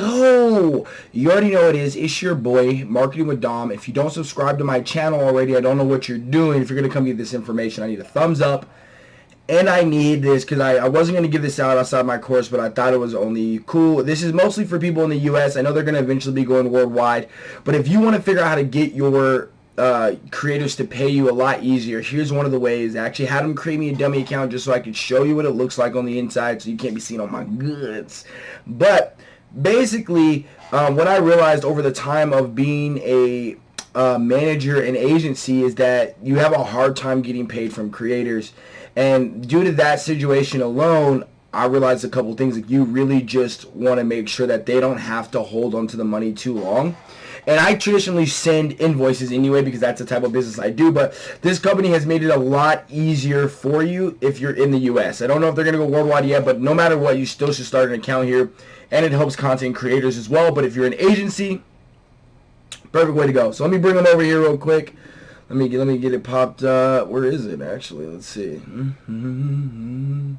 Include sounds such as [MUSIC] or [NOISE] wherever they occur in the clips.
go. You already know it is. It's your boy, Marketing with Dom. If you don't subscribe to my channel already, I don't know what you're doing. If you're going to come get this information, I need a thumbs up. And I need this because I, I wasn't going to give this out outside my course, but I thought it was only cool. This is mostly for people in the U.S. I know they're going to eventually be going worldwide. But if you want to figure out how to get your uh, creators to pay you a lot easier. Here's one of the ways. I actually had them create me a dummy account just so I could show you what it looks like on the inside so you can't be seen on my goods. But basically, um, what I realized over the time of being a uh, manager and agency is that you have a hard time getting paid from creators. And due to that situation alone, I realized a couple things. Like you really just want to make sure that they don't have to hold on to the money too long. And I traditionally send invoices anyway because that's the type of business I do. But this company has made it a lot easier for you if you're in the U.S. I don't know if they're going to go worldwide yet, but no matter what, you still should start an account here. And it helps content creators as well. But if you're an agency, perfect way to go. So let me bring them over here real quick. Let me get, let me get it popped. Uh, where is it actually? Let's see. Mm -hmm.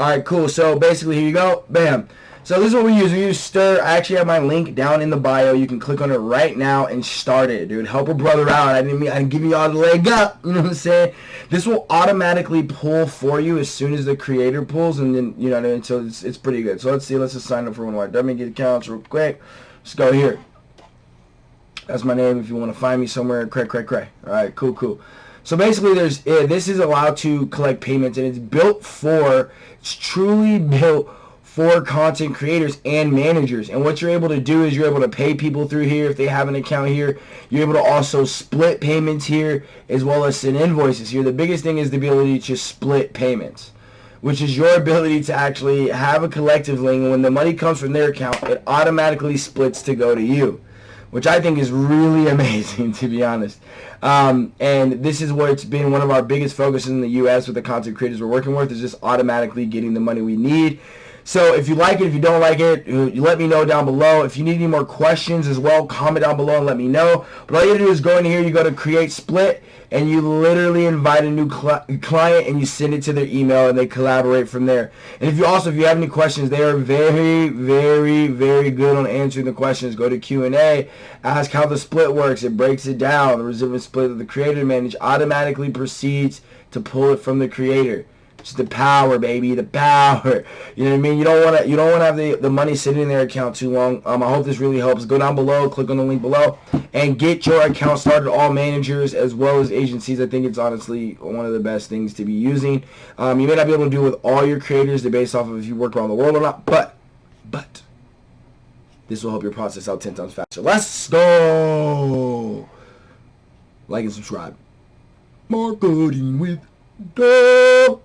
All right, cool. So basically, here you go. Bam. So this is what we use. We use Stir. I actually have my link down in the bio. You can click on it right now and start it, dude. Help a brother out. I didn't mean I give you all the leg up. [LAUGHS] You know what I'm saying? This will automatically pull for you as soon as the creator pulls, and then you know what I mean. So it's it's pretty good. So let's see. Let's just sign up for one of my dummy get accounts real quick. Let's go here. That's my name. If you want to find me somewhere, cray cray cray. All right, cool, cool. So basically, there's uh, this is allowed to collect payments, and it's built for. It's truly [LAUGHS] built for content creators and managers. And what you're able to do is you're able to pay people through here if they have an account here. You're able to also split payments here as well as send invoices here. The biggest thing is the ability to split payments which is your ability to actually have a collective link. And when the money comes from their account, it automatically splits to go to you, which I think is really [LAUGHS] amazing, to be honest. Um, and this is where it's been one of our biggest focuses in the U.S. with the content creators we're working with is just automatically getting the money we need so if you like it, if you don't like it, you let me know down below. If you need any more questions as well, comment down below and let me know. But all you do is go in here, you go to create split, and you literally invite a new cl client and you send it to their email and they collaborate from there. And if you also, if you have any questions, they are very, very, very good on answering the questions. Go to Q&A, ask how the split works. It breaks it down. The resilient split of the creator manage automatically proceeds to pull it from the creator. Just the power, baby, the power. You know what I mean? You don't want to you don't want to have the, the money sitting in their account too long. Um, I hope this really helps. Go down below, click on the link below, and get your account started. All managers as well as agencies. I think it's honestly one of the best things to be using. Um, you may not be able to do it with all your creators. They're based off of if you work around the world or not. But, but, this will help your process out 10 times faster. Let's go! Like and subscribe. Marketing with Dom.